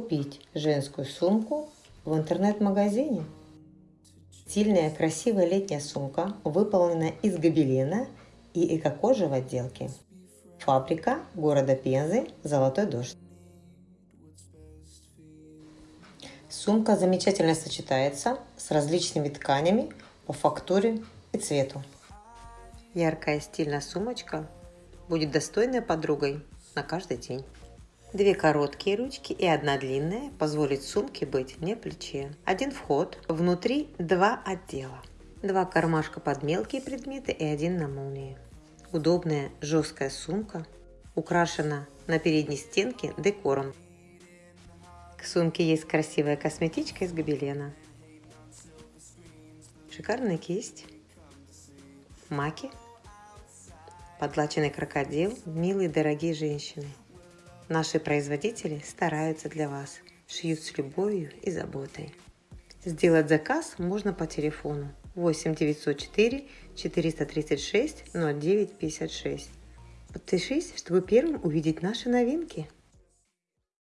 купить женскую сумку в интернет-магазине. Стильная, красивая летняя сумка выполнена из гобелена и эко-кожи в отделке. Фабрика города Пензы «Золотой дождь». Сумка замечательно сочетается с различными тканями по фактуре и цвету. Яркая стильная сумочка будет достойной подругой на каждый день. Две короткие ручки и одна длинная позволит сумке быть не плече. Один вход, внутри два отдела. Два кармашка под мелкие предметы и один на молнии. Удобная жесткая сумка украшена на передней стенке декором. К сумке есть красивая косметичка из гобелена. Шикарная кисть. Маки. Подлаченный крокодил. Милые дорогие женщины. Наши производители стараются для вас, шьют с любовью и заботой. Сделать заказ можно по телефону 8 904 436 0956. Подпишись, чтобы первым увидеть наши новинки.